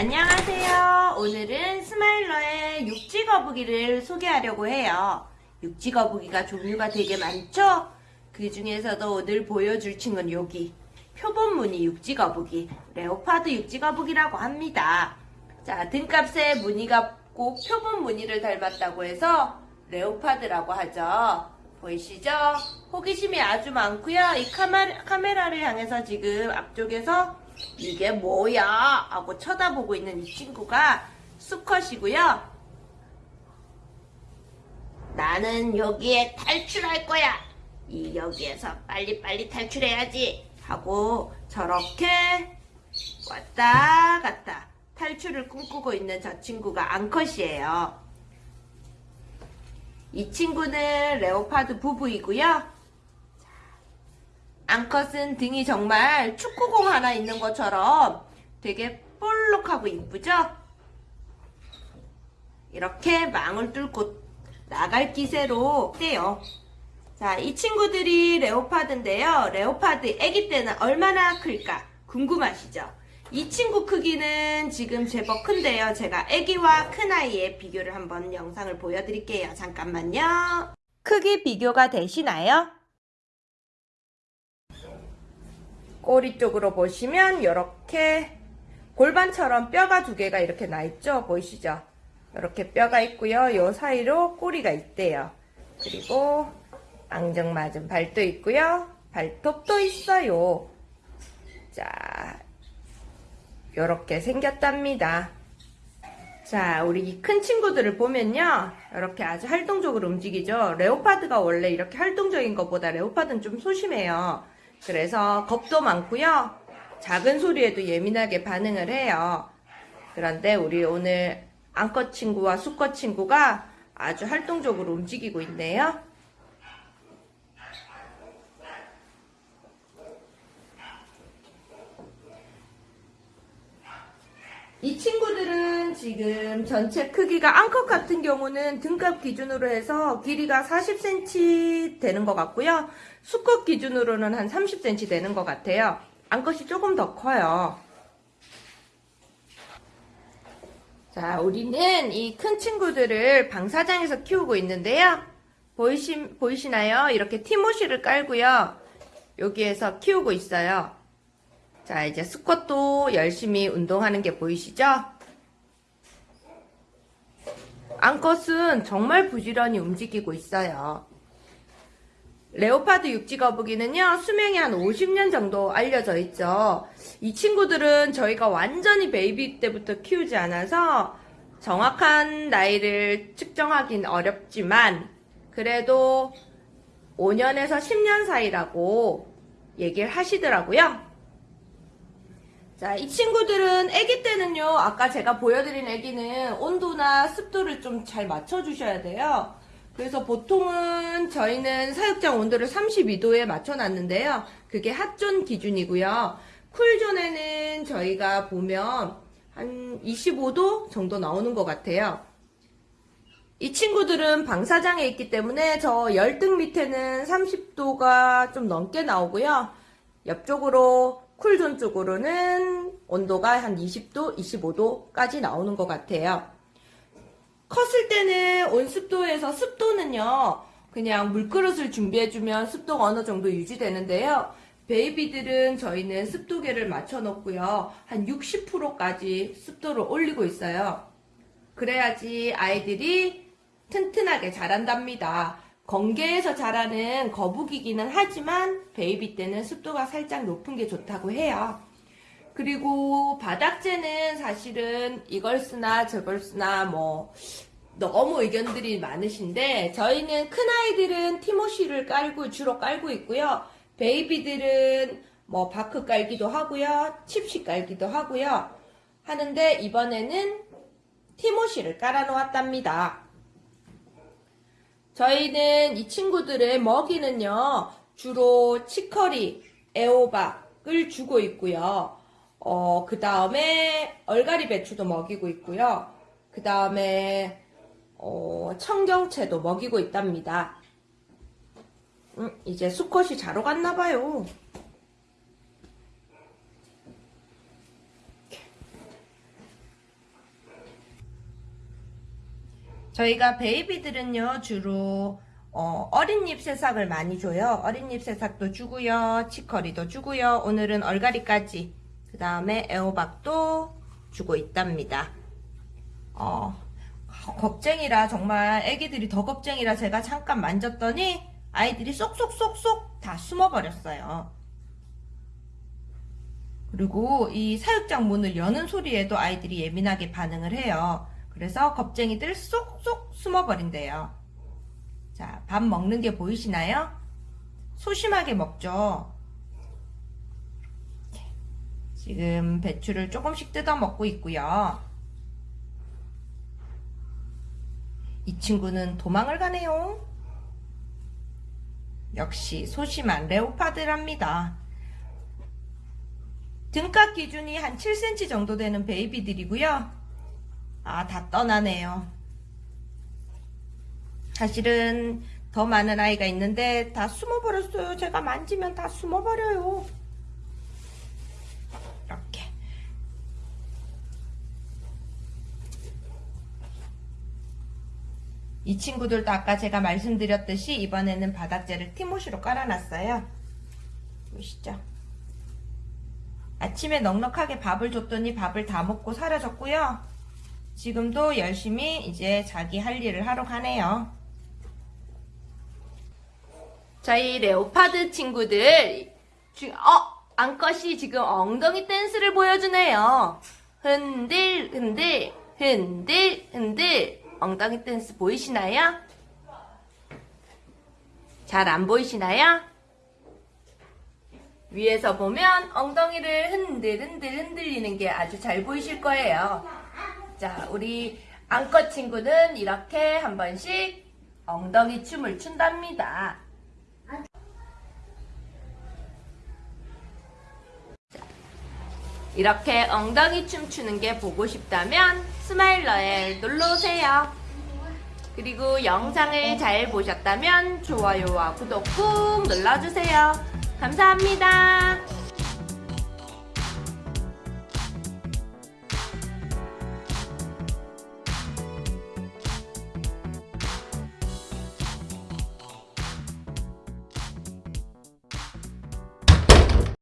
안녕하세요. 오늘은 스마일러의 육지 거북이를 소개하려고 해요. 육지 거북이가 종류가 되게 많죠? 그 중에서도 오늘 보여줄 친구는 여기 표범 무늬 육지 거북이, leopard 육지 거북이라고 합니다. 자, 등갑에 무늬가 꼭 표범 무늬를 닮았다고 해서 leopard라고 하죠. 보이시죠? 호기심이 아주 많고요. 이 카메라, 카메라를 향해서 지금 앞쪽에서 이게 뭐야? 하고 쳐다보고 있는 이 친구가 수컷이고요. 나는 여기에 탈출할 거야. 이 여기에서 빨리빨리 탈출해야지. 하고 저렇게 왔다 갔다 탈출을 꿈꾸고 있는 저 친구가 앙컷이에요. 이 친구는 레오파드 부부이고요. 앙컷은 등이 정말 축구공 하나 있는 것처럼 되게 볼록하고 이쁘죠? 이렇게 망을 뚫고 나갈 기세로 떼요. 자, 이 친구들이 레오파드인데요. 레오파드 아기 때는 얼마나 클까 궁금하시죠? 이 친구 크기는 지금 제법 큰데요. 제가 아기와 큰아이의 비교를 한번 영상을 보여드릴게요. 잠깐만요. 크기 비교가 되시나요? 꼬리 쪽으로 보시면 이렇게 골반처럼 뼈가 두 개가 이렇게 나 있죠? 보이시죠? 이렇게 뼈가 있고요. 요 사이로 꼬리가 있대요. 그리고 앙증맞은 발도 있고요. 발톱도 있어요. 자, 이렇게 생겼답니다. 자, 우리 이큰 친구들을 보면요. 이렇게 아주 활동적으로 움직이죠. 레오파드가 원래 이렇게 활동적인 것보다 레오파드는 좀 소심해요. 그래서 겁도 많고요. 작은 소리에도 예민하게 반응을 해요. 그런데 우리 오늘 암컷 친구와 수컷 친구가 아주 활동적으로 움직이고 있네요. 이 친구들은 지금 전체 크기가 암컷 같은 경우는 등갑 기준으로 해서 길이가 40cm 되는 것 같고요. 수컷 기준으로는 한 30cm 되는 것 같아요. 암컷이 조금 더 커요. 자, 우리는 이 큰 친구들을 방사장에서 키우고 있는데요. 보이시, 보이시나요? 이렇게 티모시를 깔고요. 여기에서 키우고 있어요. 자, 이제 스쿼트도 열심히 운동하는 게 보이시죠? 암컷은 정말 부지런히 움직이고 있어요. Leopard 육지 거북이는요, 수명이 한 50년 정도 알려져 있죠. 이 친구들은 저희가 완전히 baby 때부터 키우지 않아서 정확한 나이를 측정하긴 어렵지만, 그래도 5년에서 10년 사이라고 얘기를 하시더라고요. 자, 이 친구들은 아기 때는요, 아까 제가 보여드린 아기는 온도나 습도를 좀 잘 맞춰주셔야 돼요. 그래서 보통은 저희는 사육장 온도를 32도에 맞춰놨는데요. 그게 핫존 기준이고요. 쿨존에는 저희가 보면 한 25도 정도 나오는 것 같아요. 이 친구들은 방사장에 있기 때문에 저 열등 밑에는 30도가 좀 넘게 나오고요. 옆쪽으로 쿨존 쪽으로는 온도가 한 20도, 25도까지 나오는 것 같아요. 컸을 때는 온습도에서 습도는요, 그냥 물그릇을 준비해주면 습도가 어느 정도 유지되는데요. 베이비들은 저희는 습도계를 맞춰놓고요. 한 60%까지 습도를 올리고 있어요. 그래야지 아이들이 튼튼하게 자란답니다. 건계에서 자라는 거북이기는 하지만 baby 때는 습도가 살짝 높은 게 좋다고 해요. 그리고 바닥재는 사실은 이걸 쓰나 저걸 쓰나 뭐 너무 의견들이 많으신데 저희는 큰아이들은 timothy를 깔고 주로 깔고 있고요. baby들은 뭐 bark 깔기도 하고요. chips 깔기도 하고요. 하는데 이번에는 티모시를 깔아 놓았답니다. 저희는 이 친구들의 먹이는요, 주로 치커리, 애호박을 주고 있고요. 어, 그 다음에 얼갈이 배추도 먹이고 있고요. 그 다음에 어, 청경채도 먹이고 있답니다. 음, 이제 수컷이 자러 갔나봐요. 저희가 베이비들은요 주로 어, 어린잎 새싹을 많이 줘요. 어린잎 새싹도 주고요. 치커리도 주고요. 오늘은 얼갈이까지 그 다음에 애호박도 주고 있답니다. 어, 겁쟁이라 정말 애기들이 더 겁쟁이라 제가 잠깐 만졌더니 아이들이 쏙쏙쏙쏙 다 숨어버렸어요. 그리고 이 사육장 문을 여는 소리에도 아이들이 예민하게 반응을 해요. 그래서 겁쟁이들 쏙쏙 숨어버린대요. 자, 밥 먹는 게 보이시나요? 소심하게 먹죠. 지금 배추를 조금씩 뜯어 먹고 있고요. 이 친구는 도망을 가네요. 역시 소심한 레오파드랍니다. 등가 기준이 한 7cm 정도 되는 베이비들이고요. 아, 다 떠나네요. 사실은 더 많은 아이가 있는데 다 숨어버렸어요. 제가 만지면 다 숨어버려요. 이렇게. 이 친구들도 아까 제가 말씀드렸듯이 이번에는 바닥재를 티모시로 깔아놨어요. 보시죠. 아침에 넉넉하게 밥을 줬더니 밥을 다 먹고 사라졌고요. 지금도 열심히 이제 자기 할 일을 하러 가네요. 저희 레오파드 친구들, 지금, 어, 암컷이 지금 엉덩이 댄스를 보여주네요. 흔들, 흔들, 흔들, 흔들. 엉덩이 댄스 보이시나요? 잘 안 보이시나요? 위에서 보면 엉덩이를 흔들, 흔들, 흔들리는 게 아주 잘 보이실 거예요. 자, 우리 암컷 친구는 이렇게 한 번씩 엉덩이 춤을 춘답니다. 이렇게 엉덩이 춤 추는 게 보고 싶다면 스마일러에 놀러오세요. 그리고 영상을 잘 보셨다면 좋아요와 구독 꾹 눌러주세요. 감사합니다.